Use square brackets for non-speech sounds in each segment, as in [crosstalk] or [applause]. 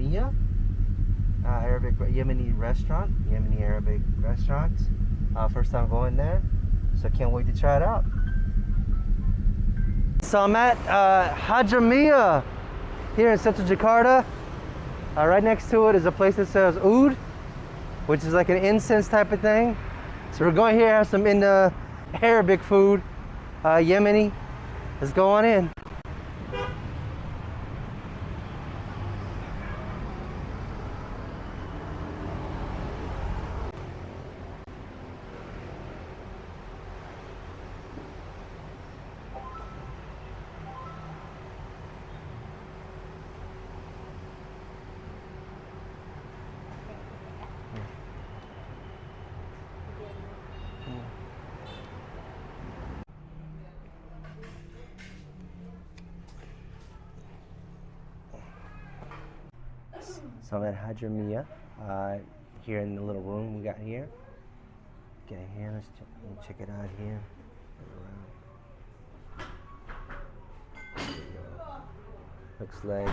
Hadramia, uh, Arabic Yemeni restaurant, Yemeni Arabic restaurant. Uh, first time going there, so can't wait to try it out. So I'm at uh, Hadramia here in central Jakarta. Uh, right next to it is a place that sells oud, which is like an incense type of thing. So we're going here have some in the Arabic food, uh, Yemeni. Let's go on in. So I'm at Hadramia, uh, here in the little room we got here. Get here, let's check, let's check it out here. Looks like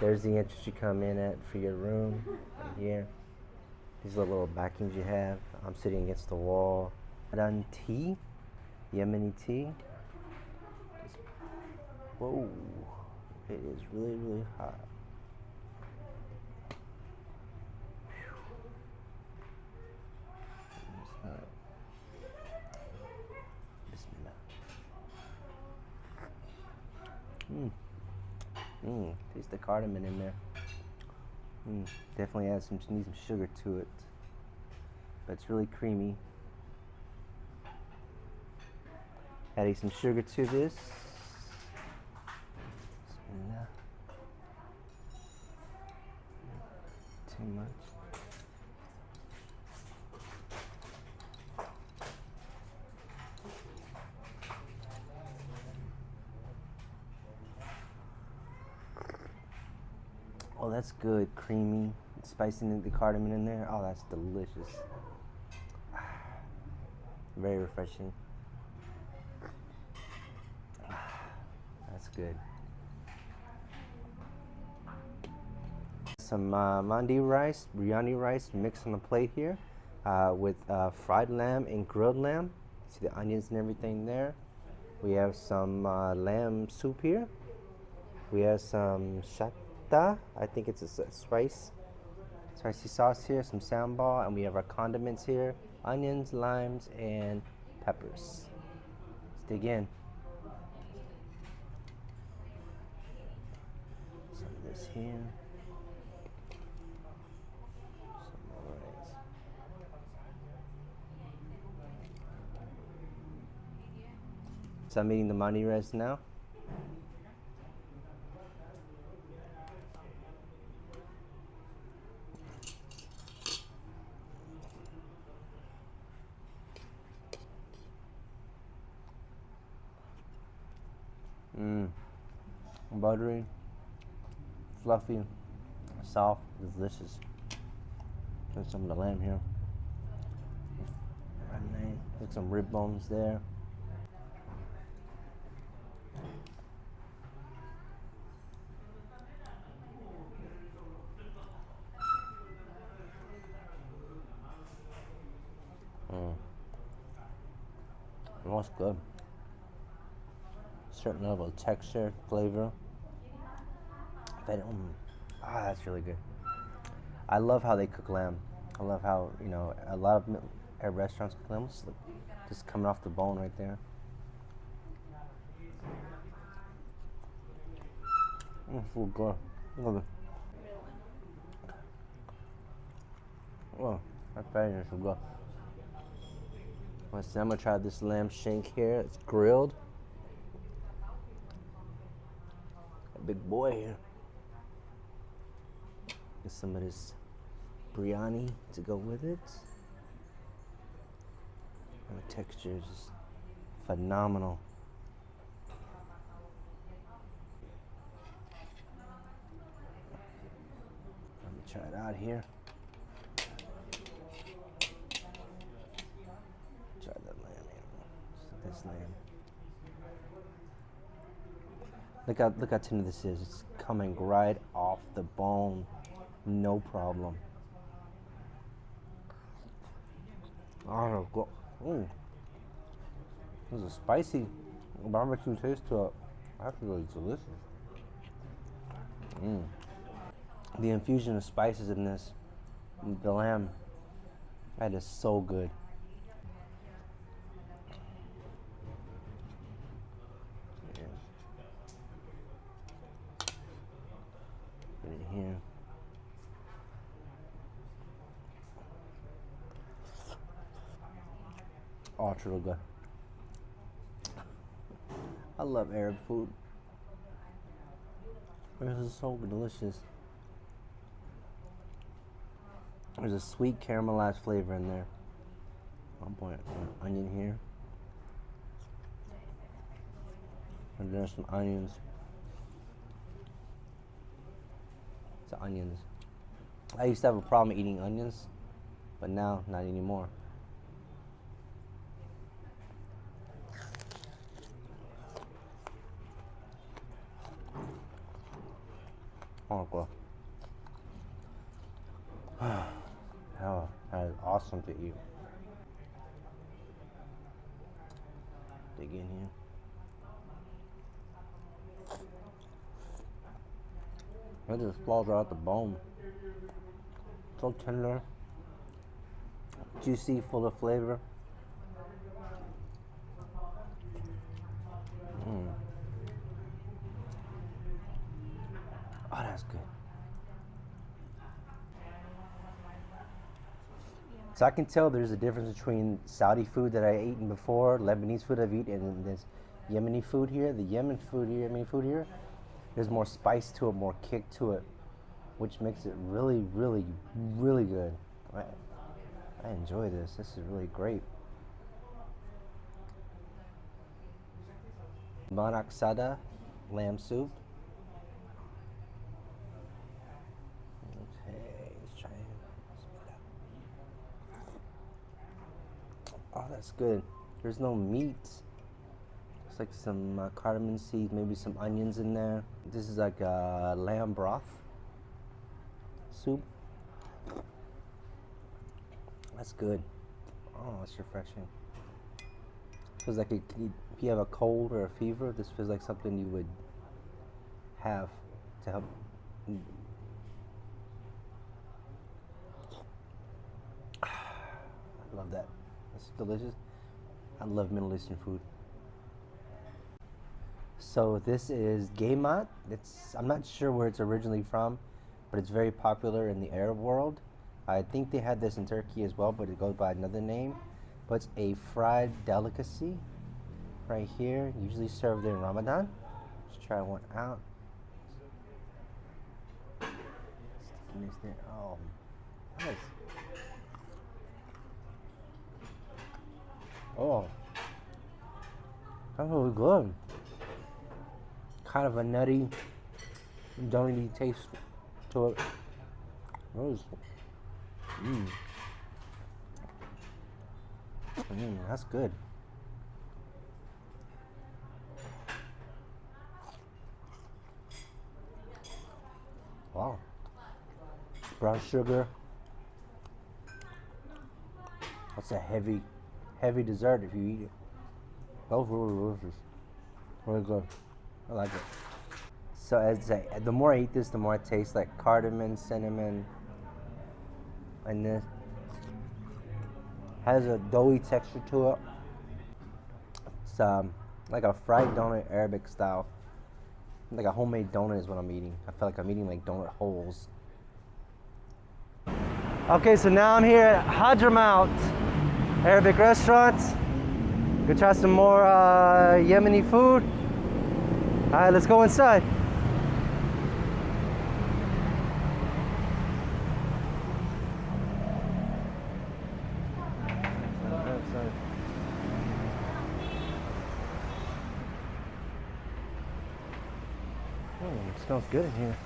there's the entrance you come in at for your room, right here. These are the little backings you have. I'm sitting against the wall. Done tea, Yemeni tea. Just- whoa, it is really, really hot. Bismillah. Mmm. Mmm. Taste the cardamom in there. Mmm. Definitely adds some needs some sugar to it. But it's really creamy. Adding some sugar to this. Bismillah. Too much. Oh, that's good. Creamy. Spicing the cardamom in there. Oh, that's delicious. [sighs] Very refreshing. [sighs] That's good. Some uh, mandi rice, biryani rice mixed on the plate here uh, with uh, fried lamb and grilled lamb. See the onions and everything there. We have some uh, lamb soup here. We have some I think it's a spice, spicy sauce here. Some sambal, and we have our condiments here: onions, limes, and peppers. Let's dig in. Some of this here. So I'm eating the mandi rice now. Mmm. Buttery, fluffy, soft, delicious. There's some of the lamb here. There's some rib bones there. Mm. Was good. Certain level of texture, flavor. But, um, ah, that's really good. I love how they cook lamb. I love how you know a lot of Arab restaurants cook lamb. Just, just coming off the bone right there. Mm, so. Oh, so good. I'm gonna try this lamb shank here. It's grilled. A big boy here. Get some of this biryani to go with it. And the texture is just phenomenal. Let me try it out here. Try that lamb. This lamb. Look how look how tender this is. It's coming right off the bone, no problem. Oh, go. Mm. There's a spicy barbecue taste to it. That's really delicious. Mm. The infusion of spices in this, the lamb, that is so good. Yeah. Put it here. It's good. I love Arab food. This is so delicious. There's a sweet caramelized flavor in there. I'll put onion here. And there's some onions. It's onions. I used to have a problem eating onions, but now not anymore. Oh, well. oh, that is awesome to eat. Dig in here. It just falls right out the bone. So tender, juicy, full of flavor. Mm. Oh, that's good. So I can tell there's a difference between Saudi food that I eaten before, Lebanese food I've eaten, and this Yemeni food here. The Yemen food here, Yemeni food here, there's more spice to it, more kick to it, which makes it really, really, really good. I, I enjoy this. This is really great. Manak Sada lamb soup. Okay, let's try it. Oh, that's good. There's no meat. It's like some uh, cardamom seeds, maybe some onions in there. This is like a lamb broth soup. That's good. Oh, that's refreshing. Feels like it, if you have a cold or a fever, this feels like something you would have to help. [sighs] I love that. Delicious. I love Middle Eastern food. So this is Gaymat. It's I'm not sure where it's originally from, but it's very popular in the Arab world. I think they had this in Turkey as well, but it goes by another name. But it's a fried delicacy right here, usually served in Ramadan. Let's try one out. Stickiness there. Oh, nice. Oh, that's really good. Kind of a nutty, donut taste to it. That mmm. Mmm, that's good. Wow. Brown sugar. That's a heavy, heavy dessert if you eat it. Was really delicious. Really good. I like it. So as I, the more I eat this, the more it tastes like cardamom, cinnamon, and this has a doughy texture to it. It's um, like a fried donut, Arabic style. Like a homemade donut is what I'm eating. I feel like I'm eating like donut holes. Okay, so now I'm here at Hadramaut Arabic restaurant. Go try some more uh, Yemeni food. All right, let's go inside. Oh, it smells good in here.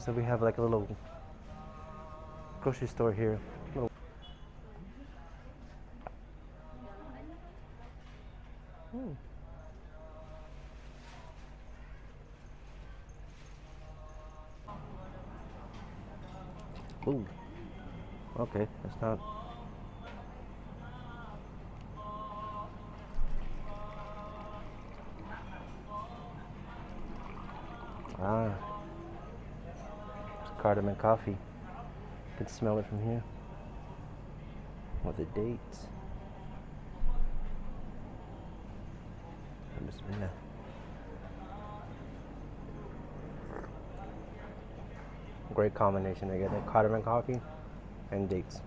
And so we have like a little grocery store here. Little- Hmm. Ooh. Okay, that's not. Ah. Cardamom coffee. You can smell it from here. With the dates. Bismillah. Great combination. I get cardamom coffee and dates.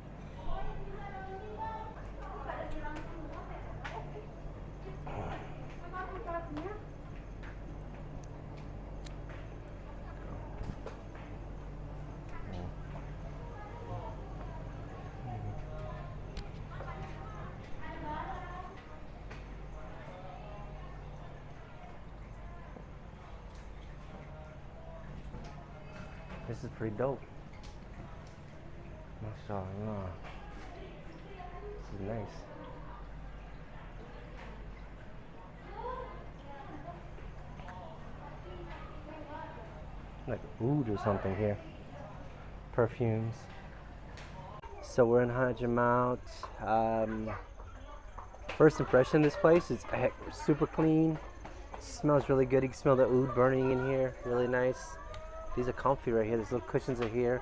This is pretty dope. Mashallah. This is nice. Like oud or something here. Perfumes. So we're in Hadramaut. Um, first impression of this place is super clean. Smells really good. You can smell the oud burning in here. Really nice. These are comfy right here. These little cushions are here.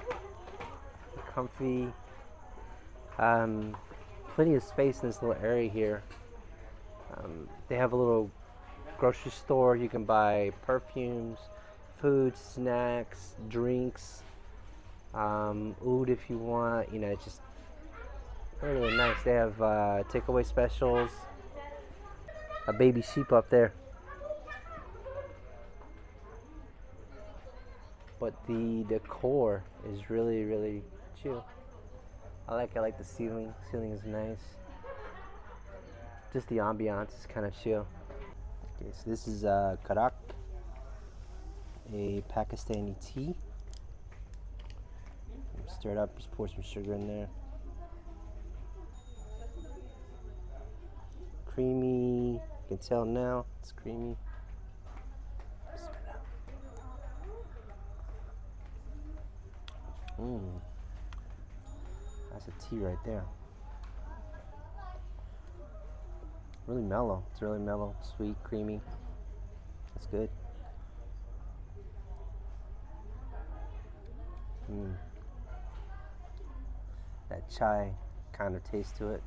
Comfy. Um, plenty of space in this little area here. Um, they have a little grocery store. You can buy perfumes, food, snacks, drinks, um, oud if you want. You know, it's just really, really nice. They have uh, takeaway specials. A baby sheep up there. But the decor is really really chill. I like i like the ceiling ceiling is nice. Just the ambiance is kind of chill. Okay so this is uh karak a pakistani tea. Stir it up just pour some sugar in there. Creamy you can tell now it's creamy Mmm. That's a tea right there. Really mellow. It's really mellow, sweet, creamy. That's good. Mmm. That chai kind of taste to it.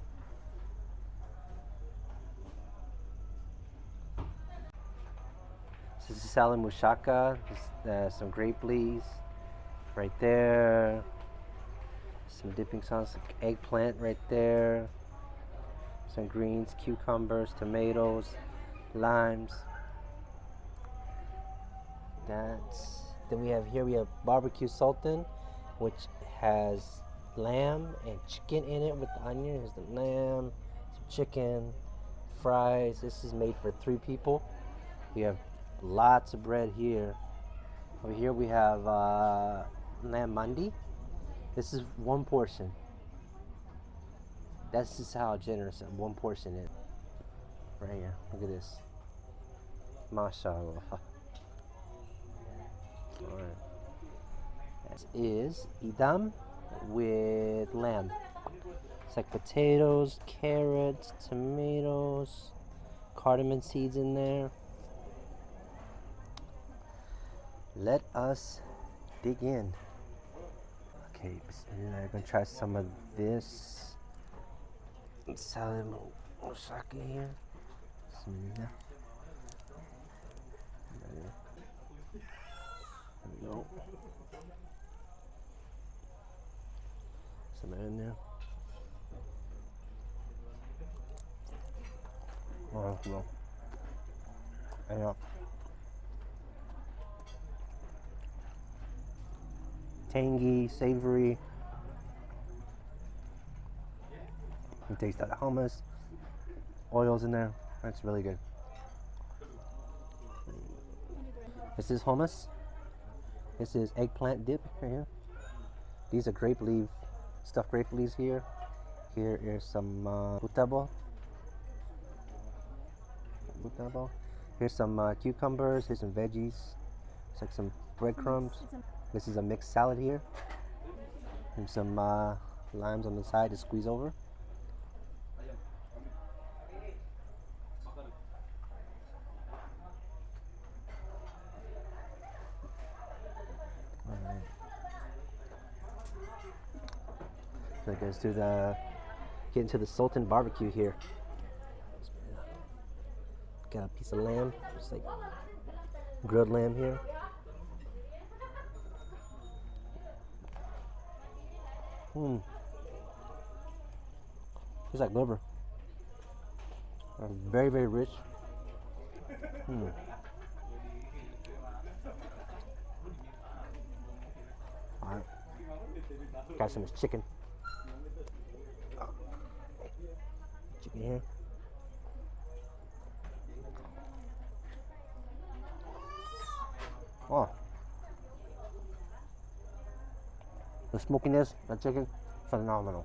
This is salad mushaka, uh, some grape leaves right there. Some dipping sauce, eggplant right there. Some greens, cucumbers, tomatoes, limes. That's then we have here we have barbecue sultan, which has lamb and chicken in it with the onion. Here's the lamb, some chicken, fries. This is made for three people. We have lots of bread here. Over here we have uh, lamb mandi. This is one portion. That's just how generous one portion is. Right here. Look at this. MashaAllah. [laughs] Alright. This is idam with lamb. It's like potatoes, carrots, tomatoes, cardamom seeds in there. Let us dig in. Okay, bismillah. I'm gonna try some of this salad moussaka here. We go. Some in there. Oh, well. Yeah. Tangy, savory. You taste that hummus, oils in there. That's really good. This is hummus. This is eggplant dip right here. These are grape leaf, stuffed grape leaves here. Here is some uh, butabo. Butabo. Here's some uh, cucumbers. Here's some veggies. It's like some breadcrumbs. This is a mixed salad here. And some uh, limes on the side to squeeze over. Alright. So it goes to the get into the Sultan barbecue here. Got a piece of lamb, just like grilled lamb here. Hmm. It's like liver. Uh, very, very rich. Hmm. Alright. Got some chicken. Chicken here. Oh. The smokiness, the chicken, phenomenal.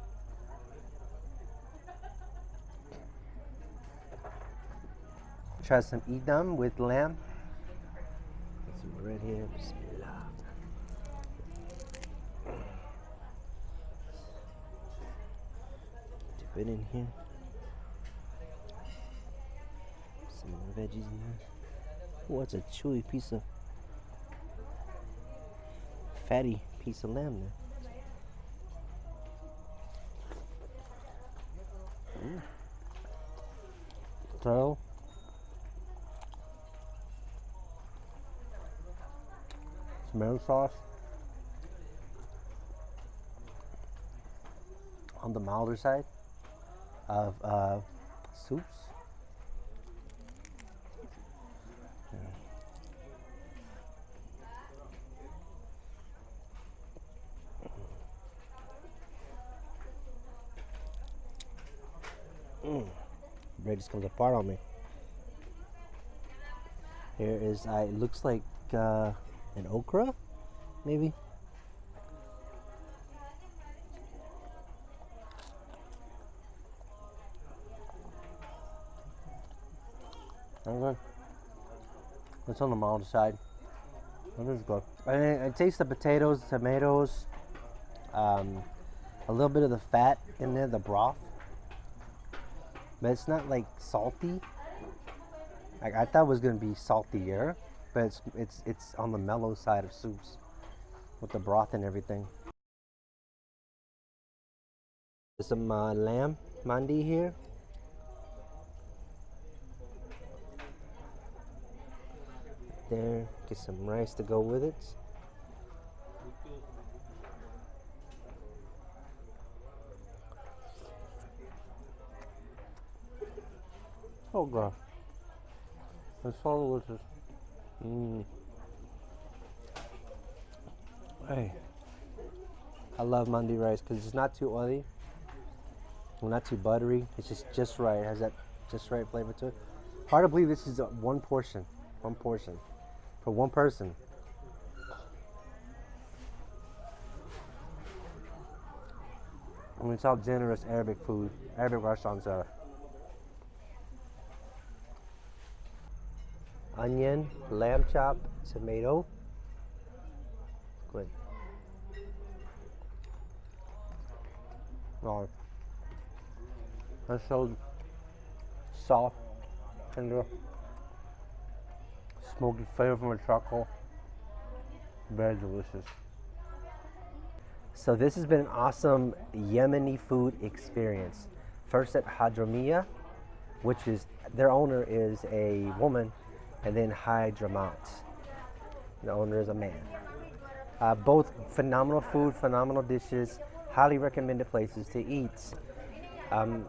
Try some idam with lamb. Let's see here. Bismillah. Dip it in here. Some more veggies in there. It's a chewy piece of fatty piece of lamb there. So, tomato sauce on the milder side of uh, soups. Yeah. Mm. Bread just comes apart on me. Here is, uh, it looks like uh, an okra, maybe. Okay. It's on the mild side. That is good. I, I taste the potatoes, tomatoes, um, a little bit of the fat in there, the broth but it's not like salty. Like I thought it was gonna be saltier, but it's it's it's on the mellow side of soups with the broth and everything. There's some uh, lamb mandi here. There, get some rice to go with it. God. It's so delicious. Mm. Hey. I love mandi rice because it's not too oily. Not too buttery. It's just just right. It has that just right flavor to it. Hard to believe this is one portion. One portion. For one person. I mean, it's how generous Arabic food, Arabic restaurants are. Onion, lamb chop, tomato. Good. Oh, that's so soft, tender, uh, smoky flavor from the charcoal. Very delicious. So this has been an awesome Yemeni food experience. First at Hadramia, which is their owner is a woman and then Hadramaut. The owner is a man. Uh, both phenomenal food, phenomenal dishes, highly recommended places to eat. Um,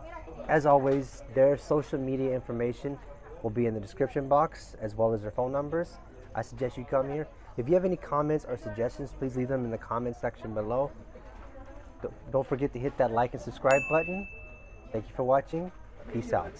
as always, their social media information will be in the description box as well as their phone numbers. I suggest you come here. If you have any comments or suggestions, please leave them in the comment section below. Don't forget to hit that like and subscribe button. Thank you for watching. Peace out.